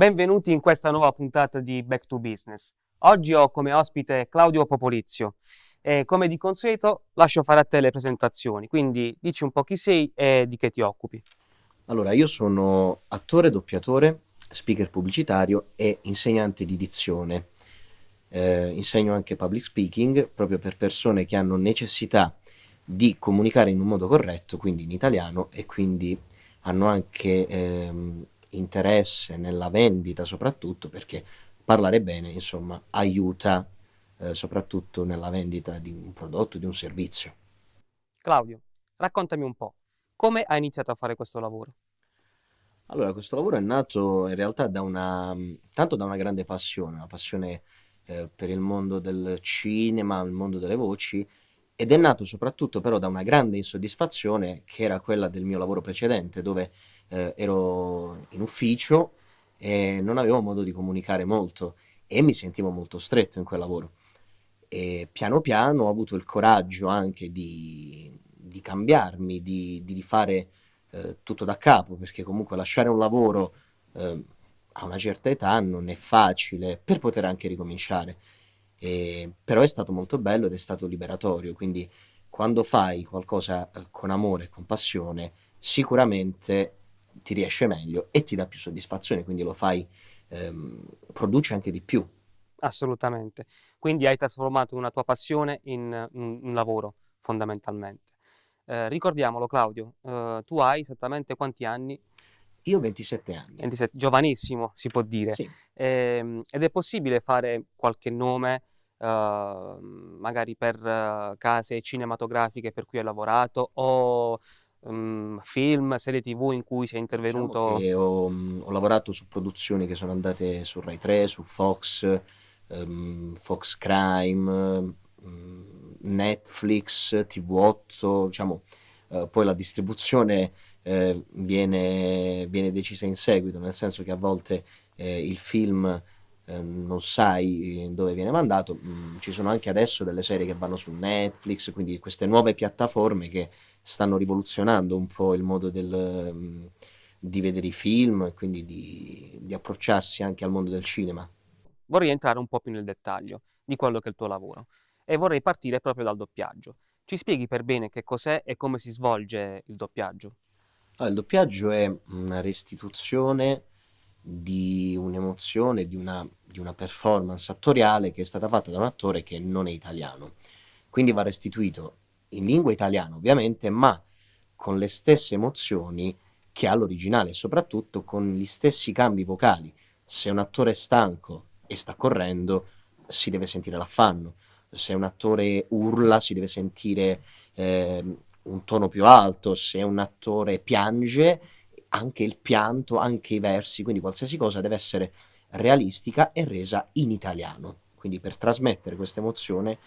Benvenuti in questa nuova puntata di Back to Business. Oggi ho come ospite Claudio Popolizio e come di consueto lascio fare a te le presentazioni, quindi dici un po' chi sei e di che ti occupi. Allora, io sono attore, doppiatore, speaker pubblicitario e insegnante di dizione. Eh, insegno anche public speaking proprio per persone che hanno necessità di comunicare in un modo corretto, quindi in italiano, e quindi hanno anche ehm, interesse nella vendita soprattutto perché parlare bene, insomma, aiuta eh, soprattutto nella vendita di un prodotto, di un servizio. Claudio, raccontami un po', come hai iniziato a fare questo lavoro? Allora, questo lavoro è nato in realtà da una, tanto da una grande passione, una passione eh, per il mondo del cinema, il mondo delle voci, ed è nato soprattutto però da una grande insoddisfazione che era quella del mio lavoro precedente, dove eh, ero in ufficio e non avevo modo di comunicare molto e mi sentivo molto stretto in quel lavoro. E piano piano ho avuto il coraggio anche di, di cambiarmi, di, di fare eh, tutto da capo, perché comunque lasciare un lavoro eh, a una certa età non è facile per poter anche ricominciare. E, però è stato molto bello ed è stato liberatorio, quindi quando fai qualcosa eh, con amore e con passione, sicuramente ti riesce meglio e ti dà più soddisfazione, quindi lo fai, ehm, produci anche di più. Assolutamente. Quindi hai trasformato una tua passione in un, un lavoro, fondamentalmente. Eh, ricordiamolo, Claudio, eh, tu hai esattamente quanti anni? Io ho 27 anni. 27, giovanissimo, si può dire. Sì. Eh, ed è possibile fare qualche nome, eh, magari per uh, case cinematografiche per cui hai lavorato o um, film, serie tv in cui sei Diciamo intervenuto? che ho, mh, ho lavorato su produzioni che sono andate su Rai 3, su Fox, ehm, Fox Crime, mh, Netflix, TV8, diciamo, eh, poi la distribuzione eh, viene, viene decisa in seguito, nel senso che a volte eh, il film eh, non sai dove viene mandato. Mm, ci sono anche adesso delle serie che vanno su Netflix, quindi queste nuove piattaforme che stanno rivoluzionando un po' il modo del, mm, di vedere i film e quindi di, di approcciarsi anche al mondo del cinema. Vorrei entrare un po' più nel dettaglio di quello che è il tuo lavoro e vorrei partire proprio dal doppiaggio. Ci spieghi per bene che cos'è e come si svolge il doppiaggio? Allora, il doppiaggio è una restituzione di un'emozione, di una, di una performance attoriale che è stata fatta da un attore che non è italiano. Quindi va restituito in lingua italiana, ovviamente, ma con le stesse emozioni che ha l'originale, soprattutto con gli stessi cambi vocali. Se un attore è stanco e sta correndo, si deve sentire l'affanno. Se un attore urla, si deve sentire eh, un tono più alto. Se un attore piange, anche il pianto, anche i versi, quindi qualsiasi cosa deve essere realistica e resa in italiano. Quindi per trasmettere questa emozione,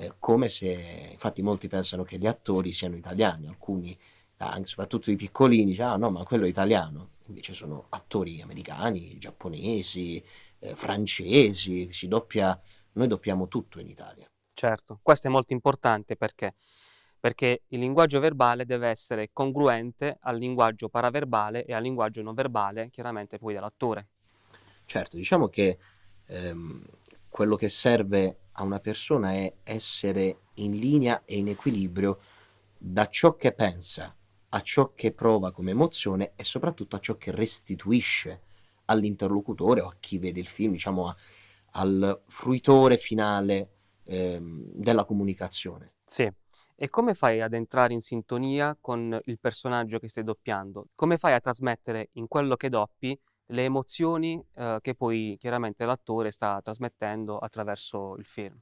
eh, come se, infatti molti pensano che gli attori siano italiani, alcuni, anche, soprattutto i piccolini, dicono, ah no, ma quello è italiano, invece sono attori americani, giapponesi, eh, francesi, si doppia, noi doppiamo tutto in Italia. Certo, questo è molto importante perché perché il linguaggio verbale deve essere congruente al linguaggio paraverbale e al linguaggio non verbale, chiaramente poi dell'attore. Certo, diciamo che ehm, quello che serve a una persona è essere in linea e in equilibrio da ciò che pensa a ciò che prova come emozione e soprattutto a ciò che restituisce all'interlocutore o a chi vede il film, diciamo a- al fruitore finale ehm, della comunicazione. Sì. E come fai ad entrare in sintonia con il personaggio che stai doppiando? Come fai a trasmettere in quello che doppi le emozioni eh, che poi chiaramente l'attore sta trasmettendo attraverso il film?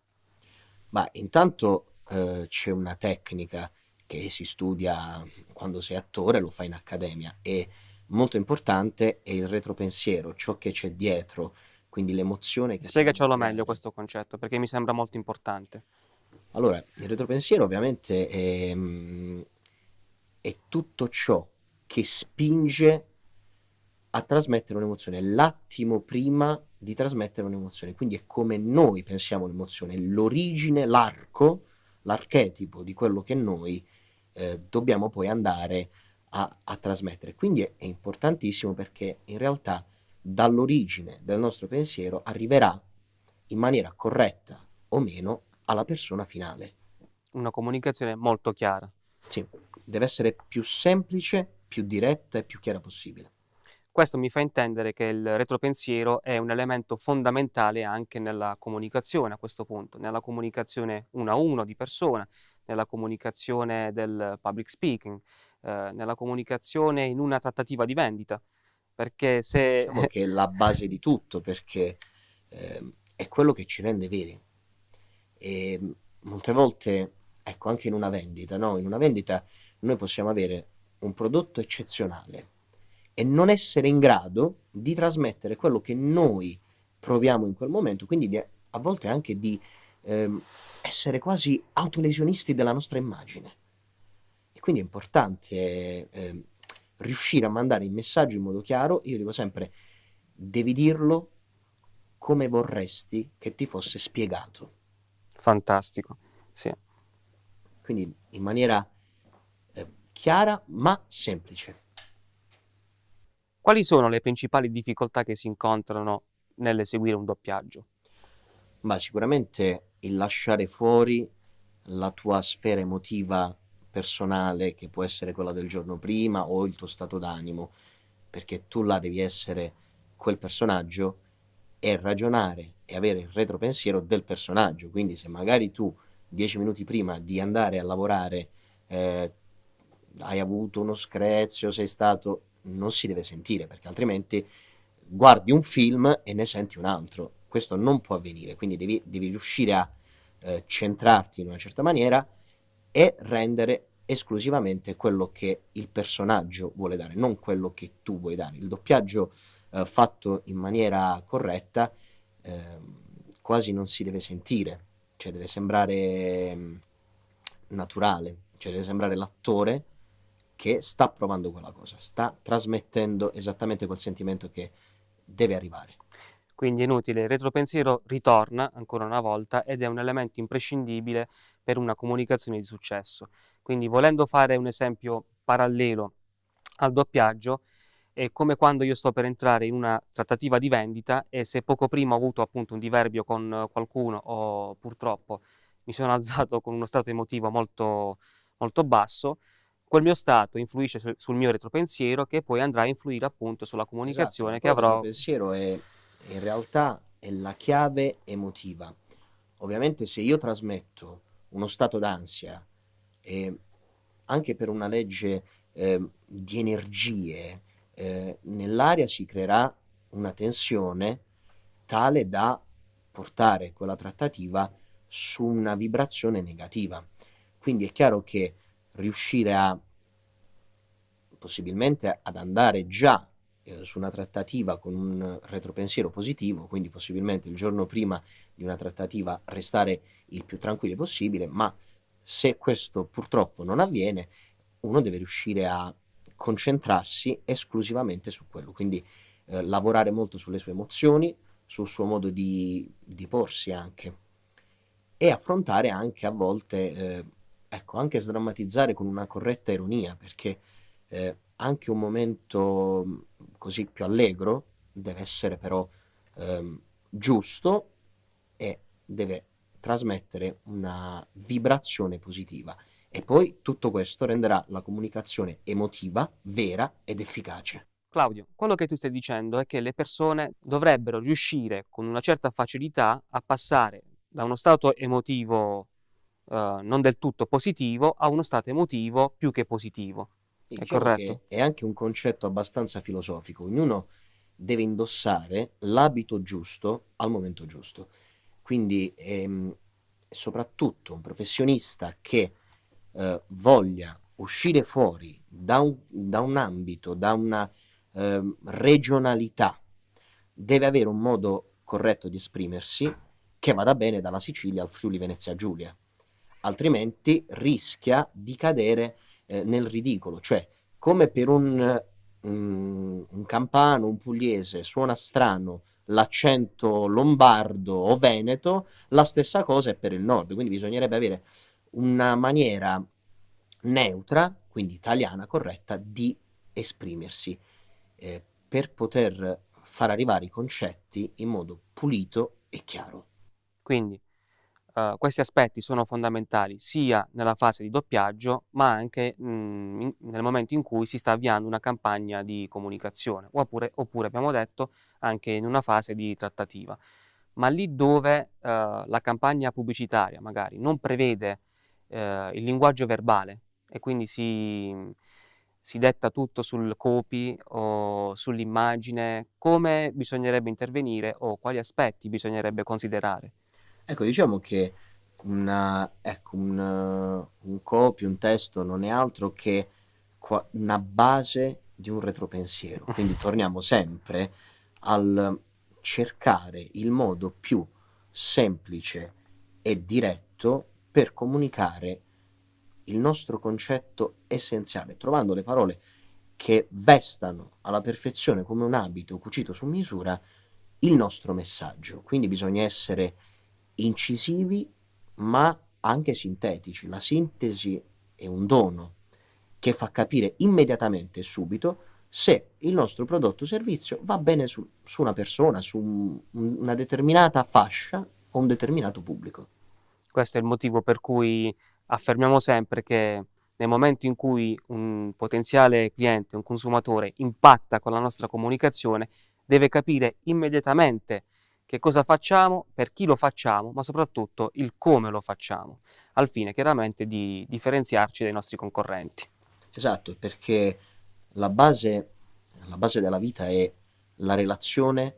Ma intanto eh, c'è una tecnica che si studia quando sei attore, lo fai in accademia e molto importante è il retropensiero, ciò che c'è dietro, quindi l'emozione che Spiegacelo meglio questo concetto, perché mi sembra molto importante. Allora, il retropensiero ovviamente è, mm, è tutto ciò che spinge a trasmettere un'emozione, l'attimo prima di trasmettere un'emozione, quindi è come noi pensiamo l'emozione, l'origine, l'arco, l'archetipo di quello che noi eh, dobbiamo poi andare a, a trasmettere. Quindi è, è importantissimo perché in realtà dall'origine del nostro pensiero arriverà in maniera corretta o meno alla persona finale. Una comunicazione molto chiara. Sì, deve essere più semplice, più diretta e più chiara possibile. Questo mi fa intendere che il retropensiero è un elemento fondamentale anche nella comunicazione a questo punto, nella comunicazione uno a uno di persona, nella comunicazione del public speaking, eh, nella comunicazione in una trattativa di vendita. Perché se... Diciamo che è la base di tutto, perché eh, è quello che ci rende veri. E molte volte, ecco, anche in una vendita, no? In una vendita noi possiamo avere un prodotto eccezionale e non essere in grado di trasmettere quello che noi proviamo in quel momento, quindi di, a volte anche di ehm, essere quasi autolesionisti della nostra immagine. E quindi è importante eh, riuscire a mandare il messaggio in modo chiaro. Io dico sempre, devi dirlo come vorresti che ti fosse spiegato. Fantastico, sì. Quindi in maniera eh, chiara ma semplice. Quali sono le principali difficoltà che si incontrano nell'eseguire un doppiaggio? Ma sicuramente il lasciare fuori la tua sfera emotiva personale, che può essere quella del giorno prima o il tuo stato d'animo, perché tu là devi essere quel personaggio e ragionare e avere il retropensiero del personaggio. Quindi se magari tu dieci minuti prima di andare a lavorare eh, hai avuto uno screzio, sei stato... non si deve sentire perché altrimenti guardi un film e ne senti un altro. Questo non può avvenire, quindi devi, devi riuscire a eh, centrarti in una certa maniera e rendere esclusivamente quello che il personaggio vuole dare, non quello che tu vuoi dare. Il doppiaggio eh, fatto in maniera corretta eh, quasi non si deve sentire, cioè deve sembrare mm, naturale, cioè deve sembrare l'attore che sta provando quella cosa, sta trasmettendo esattamente quel sentimento che deve arrivare. Quindi è inutile, il retropensiero ritorna ancora una volta ed è un elemento imprescindibile per una comunicazione di successo. Quindi volendo fare un esempio parallelo al doppiaggio, è come quando io sto per entrare in una trattativa di vendita e se poco prima ho avuto appunto un diverbio con qualcuno o purtroppo mi sono alzato con uno stato emotivo molto, molto basso, quel mio stato influisce su, sul mio retropensiero che poi andrà a influire appunto sulla comunicazione esatto, che avrò. Il pensiero è in realtà è la chiave emotiva. Ovviamente se io trasmetto uno stato d'ansia e anche per una legge eh, di energie eh, nell'aria si creerà una tensione tale da portare quella trattativa su una vibrazione negativa. Quindi è chiaro che riuscire a possibilmente ad andare già eh, su una trattativa con un retropensiero positivo, quindi possibilmente il giorno prima di una trattativa restare il più tranquillo possibile, ma se questo purtroppo non avviene, uno deve riuscire a concentrarsi esclusivamente su quello, quindi eh, lavorare molto sulle sue emozioni, sul suo modo di, di porsi anche e affrontare anche a volte, eh, ecco, anche sdrammatizzare con una corretta ironia, perché eh, anche un momento mm, così più allegro deve essere però ehm, giusto e deve trasmettere una vibrazione positiva e poi tutto questo renderà la comunicazione emotiva, vera ed efficace. Claudio, quello che tu stai dicendo è che le persone dovrebbero riuscire con una certa facilità a passare da uno stato emotivo eh, non del tutto positivo a uno stato emotivo più che positivo. È diciamo corretto. È anche un concetto abbastanza filosofico. Ognuno deve indossare l'abito giusto al momento giusto. Quindi ehm, soprattutto un professionista che eh, voglia uscire fuori da un, da un ambito, da una eh, regionalità, deve avere un modo corretto di esprimersi che vada bene dalla Sicilia al Friuli Venezia Giulia, altrimenti rischia di cadere eh, nel ridicolo, cioè come per un, um, un campano, un pugliese suona strano l'accento lombardo o veneto, la stessa cosa è per il nord, quindi bisognerebbe avere una maniera neutra, quindi italiana corretta, di esprimersi. Eh, per poter far arrivare i concetti in modo pulito e chiaro. Quindi uh, questi aspetti sono fondamentali sia nella fase di doppiaggio, ma anche mh, mm, in, nel momento in cui si sta avviando una campagna di comunicazione, oppure, oppure abbiamo detto anche in una fase di trattativa. Ma lì dove uh, la campagna pubblicitaria magari non prevede uh, il linguaggio verbale e quindi si, si detta tutto sul copy o sull'immagine, come bisognerebbe intervenire o quali aspetti bisognerebbe considerare? Ecco, diciamo che una, ecco, un, un copy, un testo non è altro che una base di un retropensiero. Quindi torniamo sempre al cercare il modo più semplice e diretto per comunicare il nostro concetto essenziale, trovando le parole che vestano alla perfezione come un abito cucito su misura il nostro messaggio. Quindi bisogna essere incisivi ma anche sintetici. La sintesi è un dono che fa capire immediatamente e subito se il nostro prodotto o servizio va bene su, su una persona, su un, una determinata fascia o un determinato pubblico. Questo è il motivo per cui affermiamo sempre che nel momento in cui un potenziale cliente, un consumatore impatta con la nostra comunicazione, deve capire immediatamente che cosa facciamo, per chi lo facciamo, ma soprattutto il come lo facciamo, al fine chiaramente di differenziarci dai nostri concorrenti. Esatto, perché la base, la base della vita è la relazione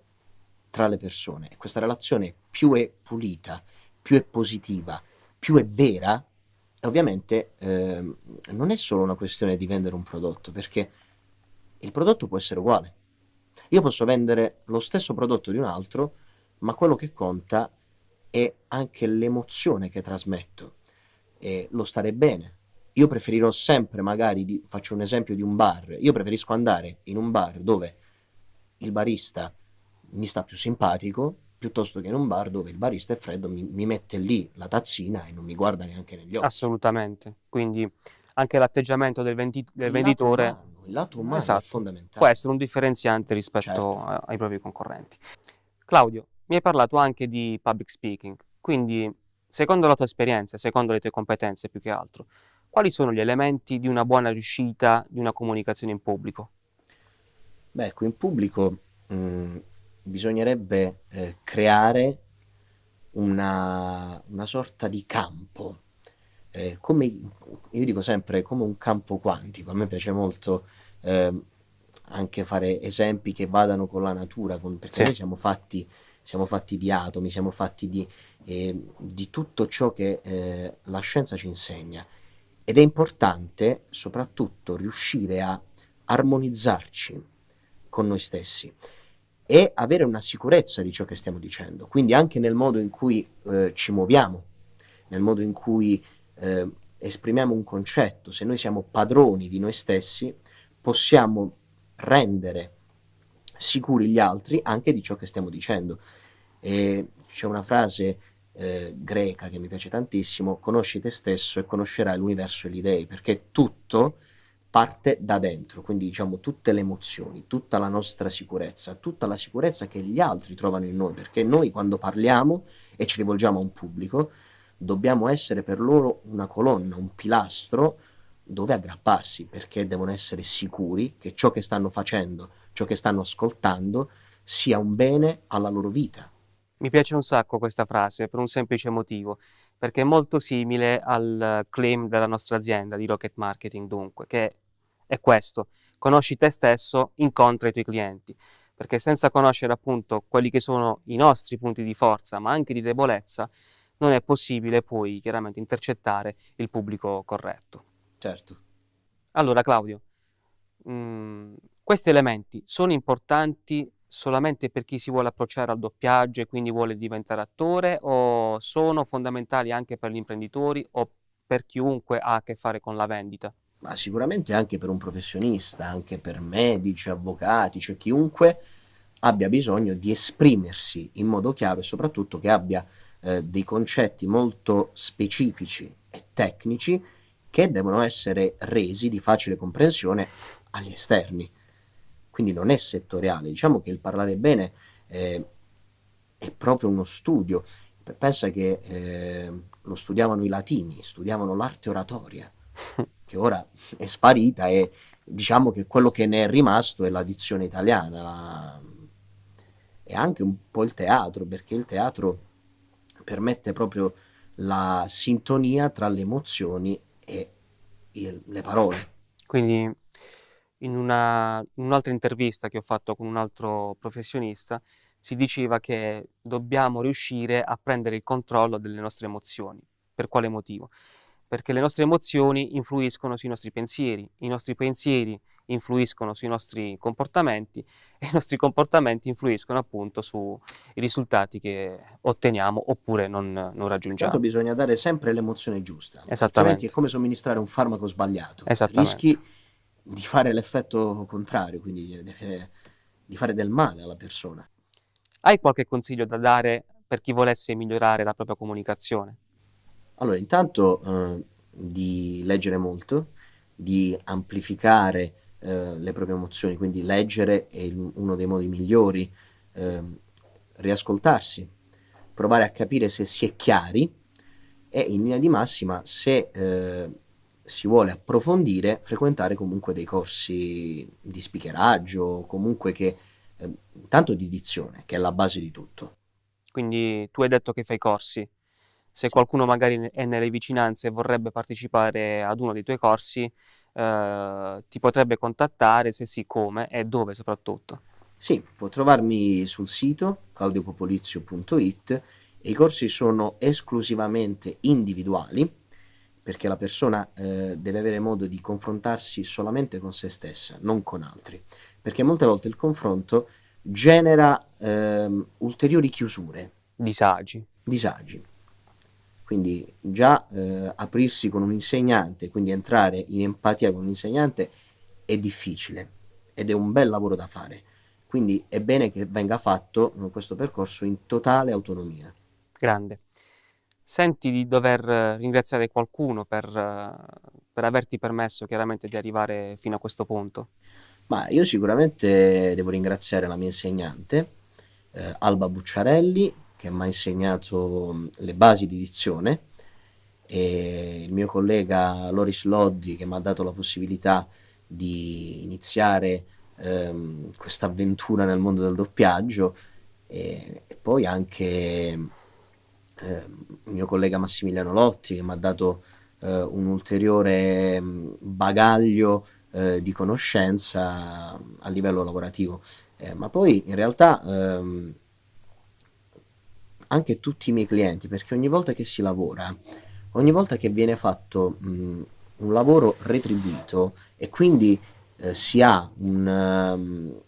tra le persone e questa relazione più è pulita, più è positiva, più è vera, ovviamente eh, non è solo una questione di vendere un prodotto, perché il prodotto può essere uguale. Io posso vendere lo stesso prodotto di un altro, ma quello che conta è anche l'emozione che trasmetto e lo stare bene. Io preferirò sempre, magari, di, faccio un esempio di un bar, io preferisco andare in un bar dove il barista mi sta più simpatico piuttosto che in un bar dove il barista è freddo, mi, mi mette lì la tazzina e non mi guarda neanche negli occhi. Assolutamente, quindi anche l'atteggiamento del, vendi- del venditore... Lato umano, il lato umano esatto, è fondamentale. Può essere un differenziante rispetto certo. ai propri concorrenti. Claudio, mi hai parlato anche di public speaking, quindi secondo la tua esperienza, secondo le tue competenze più che altro, quali sono gli elementi di una buona riuscita di una comunicazione in pubblico? Beh, ecco, in pubblico mh, mm, bisognerebbe eh, creare una, una, sorta di campo, eh, come io dico sempre, come un campo quantico. A me piace molto eh, anche fare esempi che vadano con la natura, con, perché sì. noi siamo fatti siamo fatti di atomi, siamo fatti di, eh, di tutto ciò che eh, la scienza ci insegna. Ed è importante soprattutto riuscire a armonizzarci con noi stessi e avere una sicurezza di ciò che stiamo dicendo, quindi anche nel modo in cui eh, ci muoviamo, nel modo in cui eh, esprimiamo un concetto, se noi siamo padroni di noi stessi, possiamo rendere sicuri gli altri anche di ciò che stiamo dicendo. E c'è una frase eh, greca che mi piace tantissimo, conosci te stesso e conoscerai l'universo e gli dei, perché tutto parte da dentro, quindi diciamo tutte le emozioni, tutta la nostra sicurezza, tutta la sicurezza che gli altri trovano in noi, perché noi quando parliamo e ci rivolgiamo a un pubblico, dobbiamo essere per loro una colonna, un pilastro dove aggrapparsi, perché devono essere sicuri che ciò che stanno facendo, ciò che stanno ascoltando, sia un bene alla loro vita. Mi piace un sacco questa frase per un semplice motivo, perché è molto simile al claim della nostra azienda di Rocket Marketing, dunque, che è questo, conosci te stesso, incontra i tuoi clienti, perché senza conoscere appunto quelli che sono i nostri punti di forza, ma anche di debolezza, non è possibile poi chiaramente intercettare il pubblico corretto. Certo. Allora Claudio, mh, mm, questi elementi sono importanti solamente per chi si vuole approcciare al doppiaggio e quindi vuole diventare attore o sono fondamentali anche per gli imprenditori o per chiunque ha a che fare con la vendita? Ma sicuramente anche per un professionista, anche per medici, avvocati, cioè chiunque abbia bisogno di esprimersi in modo chiaro e soprattutto che abbia eh, dei concetti molto specifici e tecnici che devono essere resi di facile comprensione agli esterni. Quindi non è settoriale. Diciamo che il parlare bene eh, è proprio uno studio. Pensa che eh, lo studiavano i latini, studiavano l'arte oratoria, che ora è sparita e diciamo che quello che ne è rimasto è la dizione italiana la... e anche un po' il teatro, perché il teatro permette proprio la sintonia tra le emozioni e il, le parole. Quindi in, una, in un'altra intervista che ho fatto con un altro professionista si diceva che dobbiamo riuscire a prendere il controllo delle nostre emozioni. Per quale motivo? Perché le nostre emozioni influiscono sui nostri pensieri, i nostri pensieri influiscono sui nostri comportamenti e i nostri comportamenti influiscono appunto sui risultati che otteniamo oppure non, non raggiungiamo. Certo bisogna dare sempre l'emozione giusta, Esattamente. è come somministrare un farmaco sbagliato, rischi di fare l'effetto contrario, quindi di, fare del male alla persona. Hai qualche consiglio da dare per chi volesse migliorare la propria comunicazione? Allora, intanto eh, di leggere molto, di amplificare eh, le proprie emozioni, quindi leggere è il, uno dei modi migliori, eh, riascoltarsi, provare a capire se si è chiari e in linea di massima se eh, si vuole approfondire, frequentare comunque dei corsi di speakeraggio, comunque che eh, tanto di dizione, che è la base di tutto. Quindi tu hai detto che fai corsi. Se qualcuno magari è nelle vicinanze e vorrebbe partecipare ad uno dei tuoi corsi, eh, ti potrebbe contattare, se sì come e dove soprattutto. Sì, può trovarmi sul sito claudiopopolizio.it e i corsi sono esclusivamente individuali perché la persona eh, deve avere modo di confrontarsi solamente con se stessa, non con altri, perché molte volte il confronto genera eh, ulteriori chiusure. Disagi. Disagi. Quindi già eh, aprirsi con un insegnante, quindi entrare in empatia con un insegnante è difficile ed è un bel lavoro da fare. Quindi è bene che venga fatto questo percorso in totale autonomia. Grande. Senti di dover ringraziare qualcuno per, per averti permesso chiaramente di arrivare fino a questo punto? Ma io sicuramente devo ringraziare la mia insegnante, eh, Alba Bucciarelli, che mi ha insegnato le basi di dizione, e il mio collega Loris Loddi, che mi ha dato la possibilità di iniziare ehm, questa avventura nel mondo del doppiaggio, e, e poi anche eh, mio collega Massimiliano Lotti che mi ha dato eh, un ulteriore mm, bagaglio eh, di conoscenza a livello lavorativo. Eh, ma poi in realtà ehm, anche tutti i miei clienti, perché ogni volta che si lavora, ogni volta che viene fatto mh, mm, un lavoro retribuito e quindi eh, si ha un, um,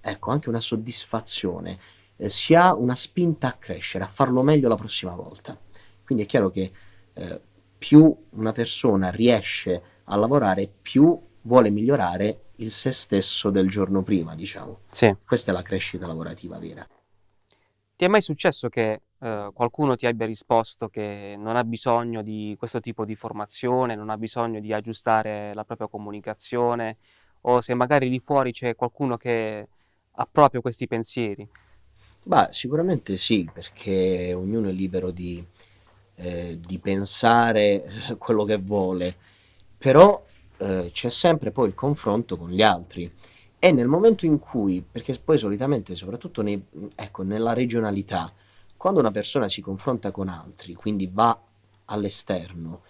ecco, anche una soddisfazione eh, si ha una spinta a crescere, a farlo meglio la prossima volta. Quindi è chiaro che eh, più una persona riesce a lavorare, più vuole migliorare il se stesso del giorno prima, diciamo. Sì. Questa è la crescita lavorativa vera. Ti è mai successo che eh, qualcuno ti abbia risposto che non ha bisogno di questo tipo di formazione, non ha bisogno di aggiustare la propria comunicazione, o se magari lì fuori c'è qualcuno che ha proprio questi pensieri? Beh, sicuramente sì, perché ognuno è libero di, eh, di pensare eh, quello che vuole, però eh, c'è sempre poi il confronto con gli altri. E nel momento in cui, perché poi solitamente, soprattutto nei, ecco, nella regionalità, quando una persona si confronta con altri, quindi va all'esterno,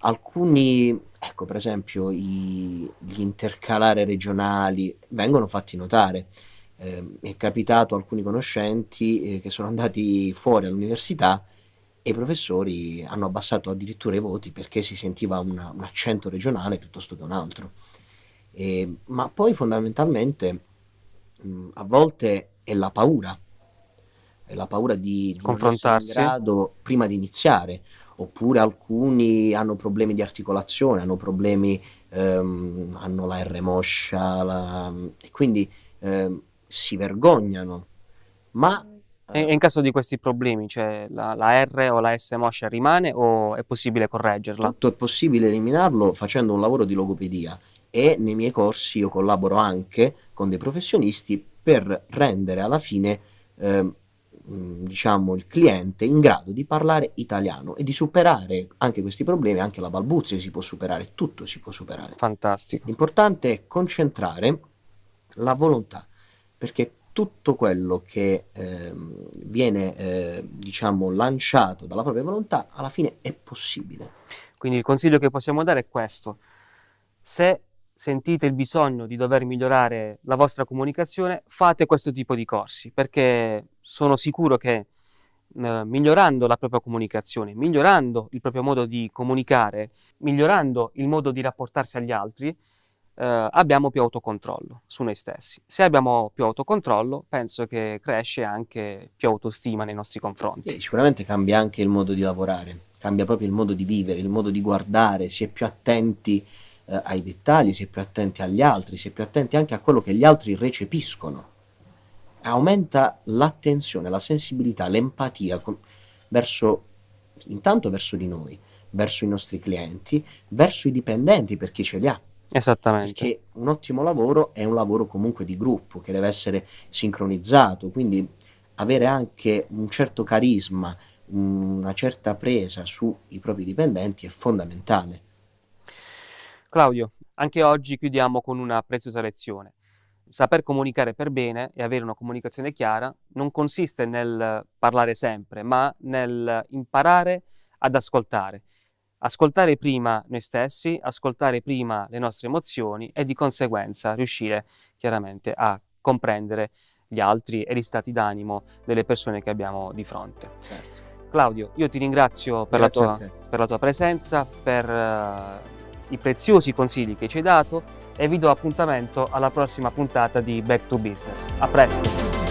alcuni, ecco per esempio i, gli intercalare regionali vengono fatti notare eh, è capitato a alcuni conoscenti eh, che sono andati fuori all'università e i professori hanno abbassato addirittura i voti perché si sentiva una, un accento regionale piuttosto che un altro. E, ma poi fondamentalmente mh, a volte è la paura, è la paura di, di confrontarsi in grado prima di iniziare, oppure alcuni hanno problemi di articolazione, hanno problemi, ehm, hanno la R moscia, la, e quindi ehm, si vergognano, ma... E in caso di questi problemi, cioè la, la R o la S moscia rimane o è possibile correggerla? Tutto è possibile eliminarlo facendo un lavoro di logopedia e nei miei corsi io collaboro anche con dei professionisti per rendere alla fine eh, diciamo il cliente in grado di parlare italiano e di superare anche questi problemi, anche la balbuzia si può superare, tutto si può superare. Fantastico. L'importante è concentrare la volontà, perché tutto quello che eh, viene eh, diciamo lanciato dalla propria volontà alla fine è possibile. Quindi il consiglio che possiamo dare è questo. Se sentite il bisogno di dover migliorare la vostra comunicazione, fate questo tipo di corsi, perché sono sicuro che eh, migliorando la propria comunicazione, migliorando il proprio modo di comunicare, migliorando il modo di rapportarsi agli altri, eh, abbiamo più autocontrollo su noi stessi. Se abbiamo più autocontrollo, penso che cresce anche più autostima nei nostri confronti. E sicuramente cambia anche il modo di lavorare, cambia proprio il modo di vivere, il modo di guardare, si è più attenti eh, ai dettagli, si è più attenti agli altri, si è più attenti anche a quello che gli altri recepiscono. Aumenta l'attenzione, la sensibilità, l'empatia verso, intanto verso di noi, verso i nostri clienti, verso i dipendenti per chi ce li ha. Esattamente. Perché un ottimo lavoro è un lavoro comunque di gruppo che deve essere sincronizzato, quindi avere anche un certo carisma, una certa presa sui propri dipendenti è fondamentale. Claudio, anche oggi chiudiamo con una preziosa lezione. Saper comunicare per bene e avere una comunicazione chiara non consiste nel parlare sempre, ma nel imparare ad ascoltare. Ascoltare prima noi stessi, ascoltare prima le nostre emozioni e di conseguenza riuscire chiaramente a comprendere gli altri e gli stati d'animo delle persone che abbiamo di fronte. Certo. Claudio, io ti ringrazio per, la tua, per la tua, presenza, per uh, i preziosi consigli che ci hai dato e vi do appuntamento alla prossima puntata di Back to Business. A presto!